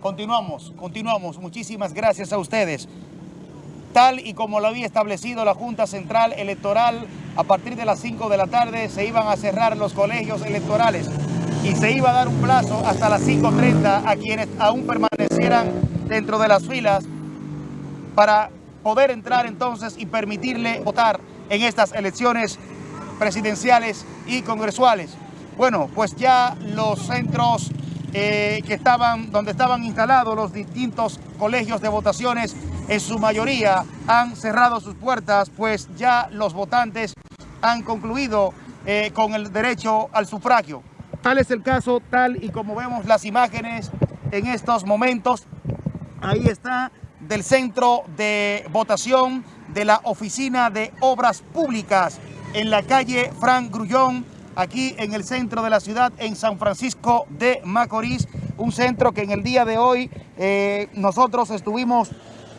Continuamos, continuamos. Muchísimas gracias a ustedes. Tal y como lo había establecido la Junta Central Electoral, a partir de las 5 de la tarde se iban a cerrar los colegios electorales y se iba a dar un plazo hasta las 5.30 a quienes aún permanecieran dentro de las filas para poder entrar entonces y permitirle votar en estas elecciones presidenciales y congresuales. Bueno, pues ya los centros eh, que estaban, donde estaban instalados los distintos colegios de votaciones, en su mayoría han cerrado sus puertas, pues ya los votantes han concluido eh, con el derecho al sufragio. Tal es el caso, tal y como vemos las imágenes en estos momentos. Ahí está del centro de votación de la Oficina de Obras Públicas en la calle Frank Grullón, aquí en el centro de la ciudad, en San Francisco de Macorís, un centro que en el día de hoy eh, nosotros estuvimos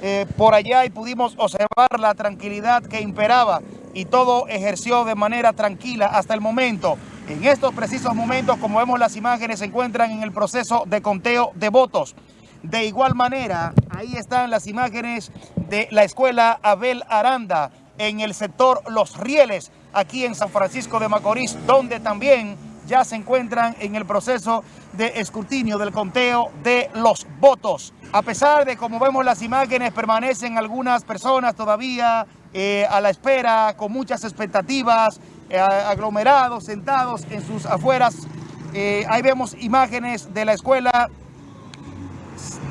eh, por allá y pudimos observar la tranquilidad que imperaba y todo ejerció de manera tranquila hasta el momento. En estos precisos momentos, como vemos las imágenes, se encuentran en el proceso de conteo de votos. De igual manera, ahí están las imágenes de la escuela Abel Aranda en el sector Los Rieles, aquí en San Francisco de Macorís, donde también ya se encuentran en el proceso de escrutinio del conteo de los votos. A pesar de, como vemos las imágenes, permanecen algunas personas todavía eh, a la espera, con muchas expectativas, eh, aglomerados, sentados en sus afueras. Eh, ahí vemos imágenes de la escuela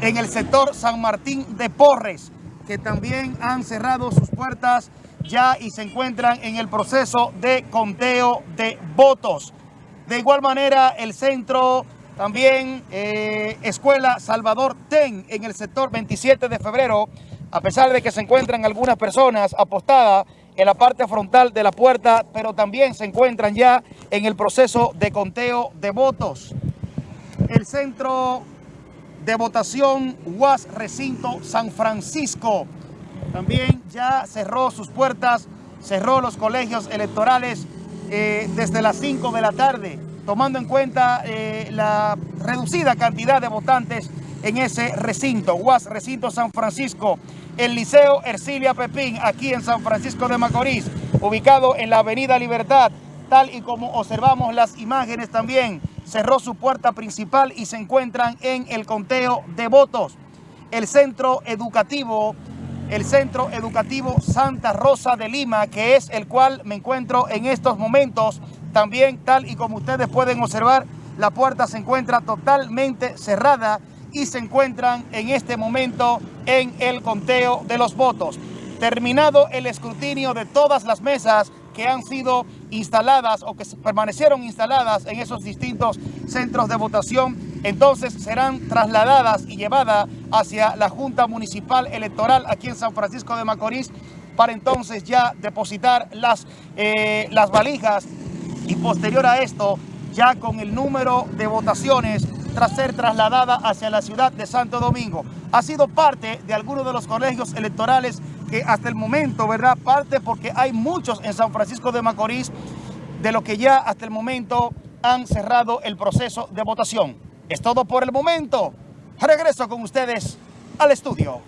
en el sector San Martín de Porres, que también han cerrado sus puertas ya y se encuentran en el proceso de conteo de votos. De igual manera, el centro también, eh, Escuela Salvador Ten, en el sector 27 de febrero, a pesar de que se encuentran algunas personas apostadas en la parte frontal de la puerta, pero también se encuentran ya en el proceso de conteo de votos. El centro de votación UAS Recinto San Francisco. También ya cerró sus puertas, cerró los colegios electorales eh, desde las 5 de la tarde, tomando en cuenta eh, la reducida cantidad de votantes en ese recinto, UAS Recinto San Francisco, el Liceo Ercilia Pepín, aquí en San Francisco de Macorís, ubicado en la Avenida Libertad, tal y como observamos las imágenes también cerró su puerta principal y se encuentran en el conteo de votos. El centro educativo, el centro educativo Santa Rosa de Lima, que es el cual me encuentro en estos momentos, también tal y como ustedes pueden observar, la puerta se encuentra totalmente cerrada y se encuentran en este momento en el conteo de los votos. Terminado el escrutinio de todas las mesas, que han sido instaladas o que permanecieron instaladas en esos distintos centros de votación, entonces serán trasladadas y llevadas hacia la Junta Municipal Electoral aquí en San Francisco de Macorís para entonces ya depositar las, eh, las valijas y posterior a esto, ya con el número de votaciones tras ser trasladada hacia la ciudad de Santo Domingo. Ha sido parte de algunos de los colegios electorales que hasta el momento, ¿verdad? Parte porque hay muchos en San Francisco de Macorís de lo que ya hasta el momento han cerrado el proceso de votación. Es todo por el momento. Regreso con ustedes al estudio.